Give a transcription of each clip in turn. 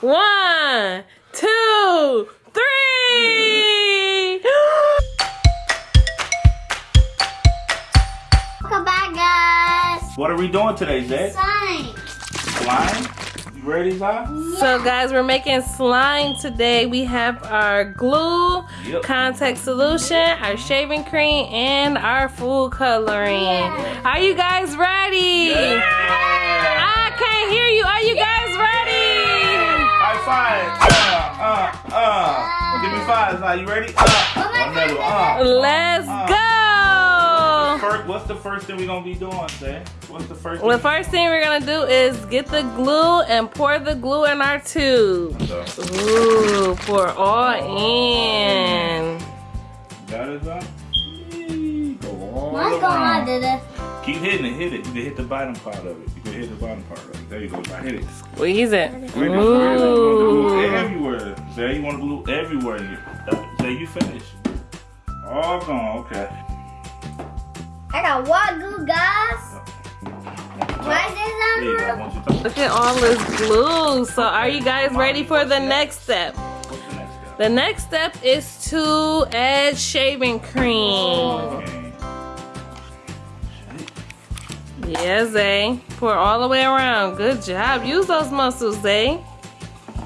One, two, three. Welcome back, guys. What are we doing today, Zay? Sign. Slime? You ready, Zay? Yeah. So guys, we're making slime today. We have our glue, Yep. contact solution, our shaving cream, and our food coloring. Yeah. Are you guys ready? Yeah. I can't hear you. Are you guys ready? High five. Uh, uh, uh. Give me five, Zay. You ready? Uh. Another one. Uh. Let's go. First, what's the first thing we're gonna be doing, Zay? What's the first The thing? first thing we're gonna do is get the glue and pour the glue in our tube. So, Ooh, pour all in. Got it, Go all Mine's going on, around. did it? Keep hitting it, hit it. You can hit the bottom part of it. You can hit the bottom part of it. There you go, Zay. Hit it. Squeeze it. Ooh. everywhere. Zay, you want to glue everywhere. You- uh, you finish. All gone, okay. I got what glue, guys? Why is There you this go. I on? want you to Look at all this glue. So are you guys ready for the next step? The next step? The next step is to add shaving cream. Yeah, eh? Zay. Pour all the way around. Good job. Use those muscles, eh? Zay.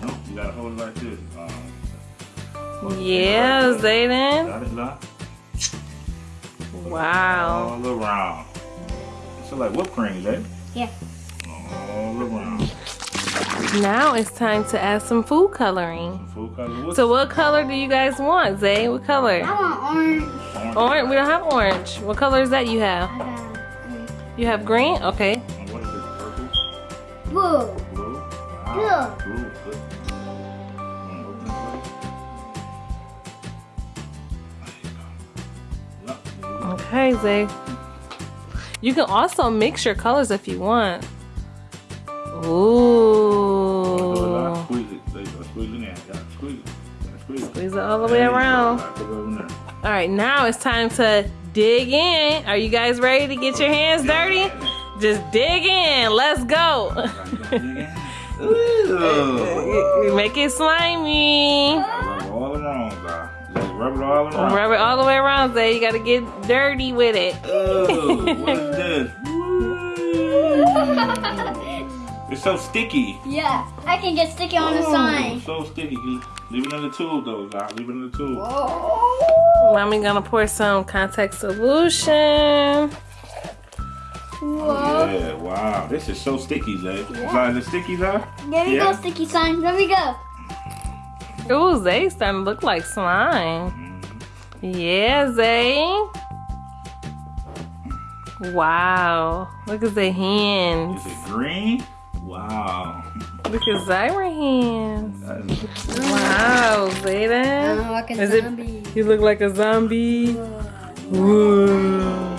No, you gotta hold it like this. Um, Yeah, Zayden. got it, Zay? Wow. All around. So like whipped cream, Zay? Yeah. All around. Now it's time to add some food coloring. Food color. So what color do you guys want, Zay? What color? I color? want orange. orange? Orange. We don't have orange. What color is that you have? I got You have green? Okay. And What is this? Purple? blue. Blue? Blue. Wow. Blue. Good. Mm, open it, please. There you go. Yep, there you go. Okay, Zay. You can also mix your colors if you want. Ooh. Squeeze it. There you go. Squeeze it squeeze it. Squeeze it. All the way There you go. around. Put it over there. All right, now it's time to dig in. Are you guys ready to get your hands dirty? Just dig in. Let's go. Make it slimy. Rub it all around. Rub it all around. Rub it all the way around, Zay. You gotta get dirty with it. Ooh, what is this? It's so sticky. Yeah, I can get sticky on the Ooh, sign. So sticky. Leave it in the tube though, guys. Leave it in the tube. Oh. Mommy gonna pour some contact solution. Whoa. Yeah, wow. This is so sticky, Zay. Yeah. Is it sticky, Zay? There we Yeah. go, sticky sign. There we go. Ooh, Zay starting to look like slime. Mm-hmm. Yeah, Zay. Wow. Look at the hands. Is it green? Wow. Look at Zyra hands. That is- Wow, Zayden. I'm like a Is it? You look like a zombie. Whoa.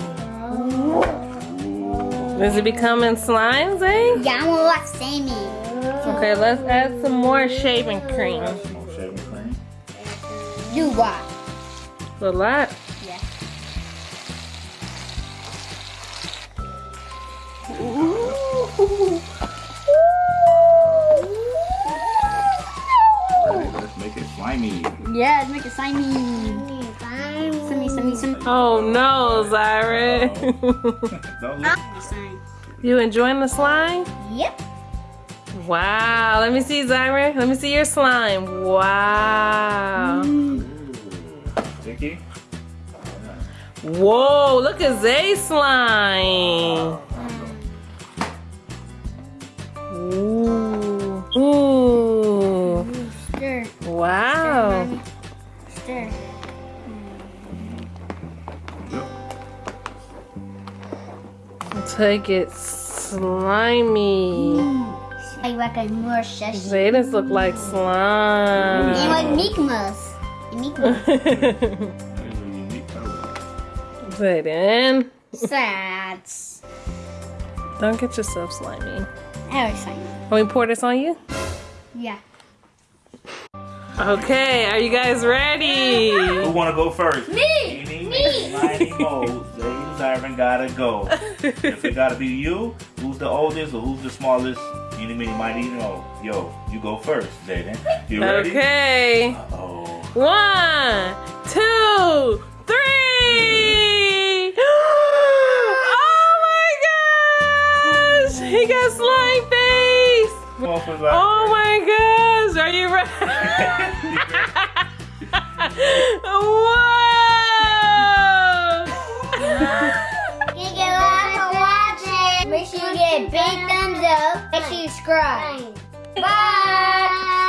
Is it becoming slime, Zay? Yeah, I'm gonna like Sammy. Okay, let's add some more shaving cream. Add some more shaving cream. Do what? A lot. Yeah. Ready? Slimy. Yeah, let's make it slimy. Slimy, slimy, slimy. Oh no, Zyra. Don't look. Slime. you enjoying the slime? Yep. Wow. Let me see, Zyra. Let me see your slime. Wow. Sticky. Whoa, look at Zay's slime. Take it slimy. Mm, I like a more shush. Zayden's look like And slime. like Mikmas. Mikmas. That is a unique color. Zayden, Sad. don't get yourself slimy. I always slimy. Can we pour this on you? Yeah. Okay, are you guys ready? Who wanna go first? Me! Eeny, Me! meeny, miny, moe. Gotta go. if it gotta be you, who's the oldest or who's the smallest Eeny, meeny, miny, mo. Yo, you go first, Jaden. You ready? Okay. Uh-oh. One, two, three. oh my gosh! He got slime face. Come on, for like, Oh my gosh! Are you ready? You subscribe. Bye.